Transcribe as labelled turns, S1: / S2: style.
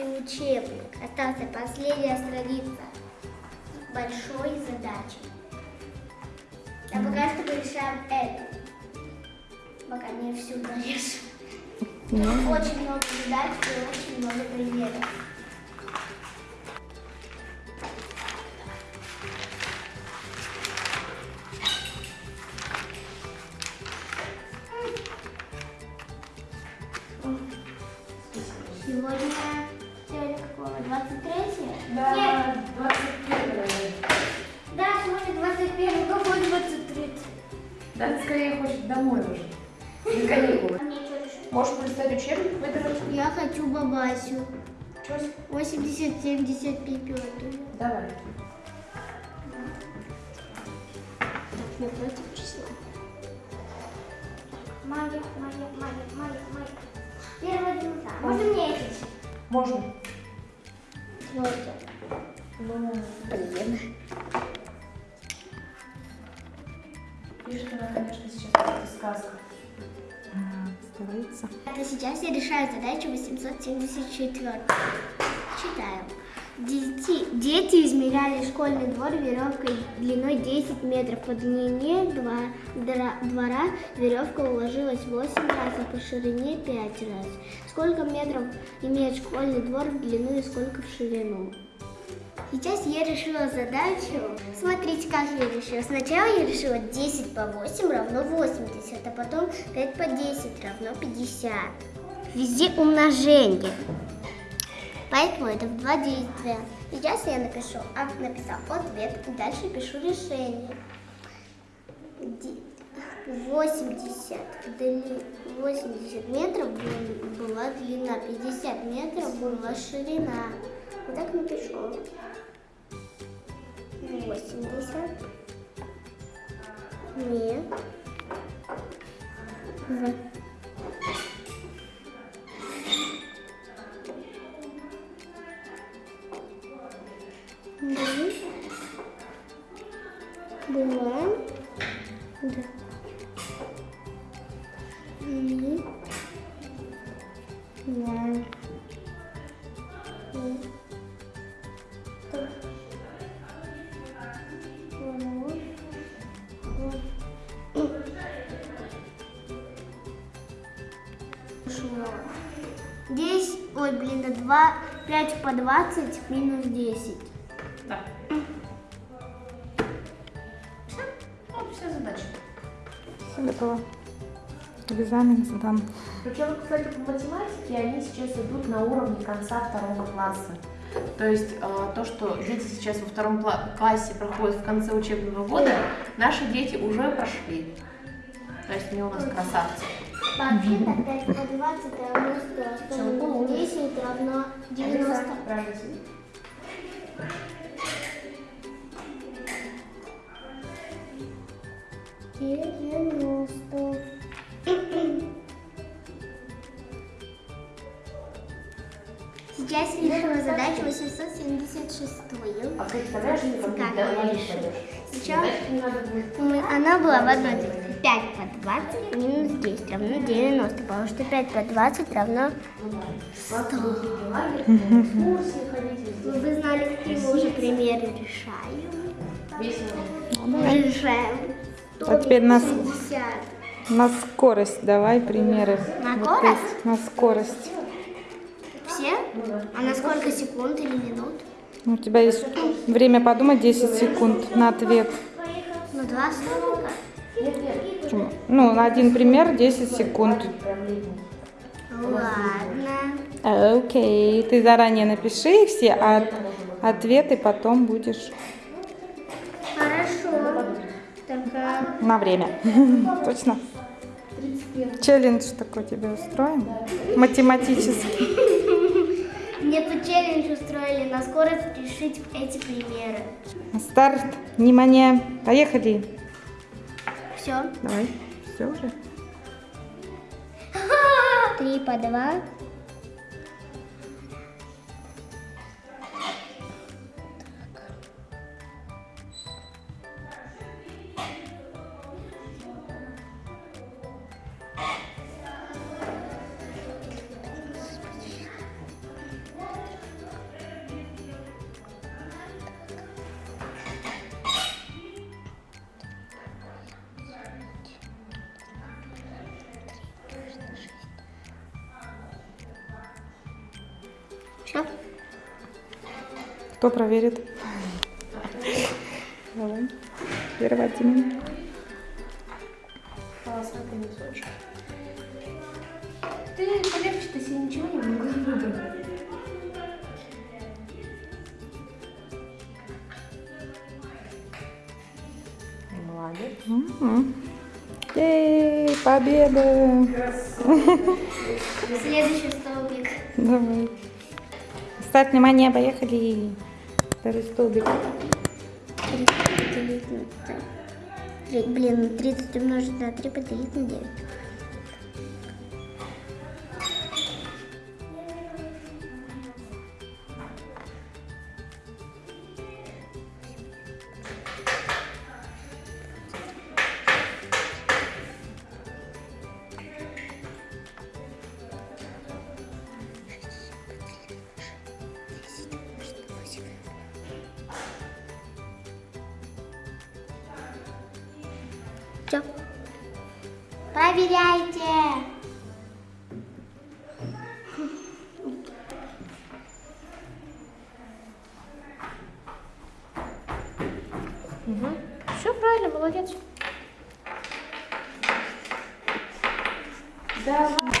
S1: учебник. Остался последняя страница большой задачи. А пока что мы решаем это. Пока не всю конечно. Очень много задач и очень много примеров. Сегодня? 23
S2: Да,
S1: Нет,
S2: 21
S1: да, сегодня 21 какой 23
S2: Да, ты скорее хочешь домой уже. На каникулы.
S1: А?
S2: Можешь полистать учебник, выбрать?
S1: Я хочу бабасю.
S2: Что?
S1: 80-70 пипету.
S2: Давай.
S1: Я против числа. Моя, моя, моя, моя, моя. Первая дневка. Можно мне это?
S2: Можно. Ну,
S1: Блин.
S2: пишет она, конечно, сейчас какая-то сказка.
S1: Это сейчас я решаю задачу 874. Читаю. Дети, дети измеряли школьный двор веревкой длиной 10 метров. По длине два, дра- двора веревка уложилась 8 раз, а по ширине 5 раз. Сколько метров имеет школьный двор в длину и сколько в ширину? Сейчас я решила задачу. Смотрите, как я решила. Сначала я решила 10 по 8 равно 80, а потом 5 по 10 равно 50. Везде умножение. Поэтому это в два действия. Сейчас я напишу, а, написал ответ, и дальше пишу решение. Ди- 80, дли- 80 метров был- была длина, 50 метров была ширина. Вот так напишу. 80 не Шло. Здесь, ой, блин, да 2, 5 по 20 минус 10.
S2: Да. Все? Вот вся задача.
S3: Все готово. Экзамен сдам.
S2: Причем, кстати, по математике они сейчас идут на уровне конца второго класса. То есть э, то, что дети сейчас во втором кла- классе проходят в конце учебного года, наши дети уже прошли. То есть они у нас красавцы.
S1: Вообще-то 5 по 20 равно 100.
S2: Всё, ну,
S1: 10 равно 90.
S2: Правильно.
S1: Я
S2: моих
S1: решила?
S2: пойдешь?
S1: Сначала
S2: Задачки не надо будет.
S1: мы- она была в одной цифре. 5 по 20 минус 10 равно 90, потому что 5 по 20 равно...
S2: Завтра будете лагерь, экскурсии ходить,
S1: Вы знали, какие мы уже примеры решаем. Мы решаем.
S3: А теперь нас-
S1: 150.
S3: На скорость давай примеры.
S1: На
S3: Вот
S1: скорость?
S3: эти, На скорость.
S1: Все? А на сколько секунд или минут?
S3: У тебя есть время подумать 10 секунд на ответ.
S1: Ну, два слова.
S3: Почему? Ну, на один пример 10 секунд.
S1: Ладно.
S3: Окей, ты заранее напиши их все, а ответы потом будешь
S1: Хорошо. Только
S3: на время. Точно? Челлендж такой тебе устроим? Математический.
S1: Мне тут челлендж устроили на скорость решить эти примеры.
S3: Старт. Внимание. Поехали.
S1: Все.
S3: Давай. Все уже.
S1: Три по два.
S3: Кто проверит? Давай. Переводи меня.
S2: Полосатый носочек. Ты полегче, ты себе ничего не могу выбрать. Молодец.
S3: Мгм. Ей, победа!
S1: Следующий столбик.
S3: Давай. Ставь внимание, поехали. Второй столбик.
S1: 30 поделить на 3. Три- Блин, 30 умножить на 3 поделить на 9. Все. Проверяйте.
S2: Все правильно, молодец. Давай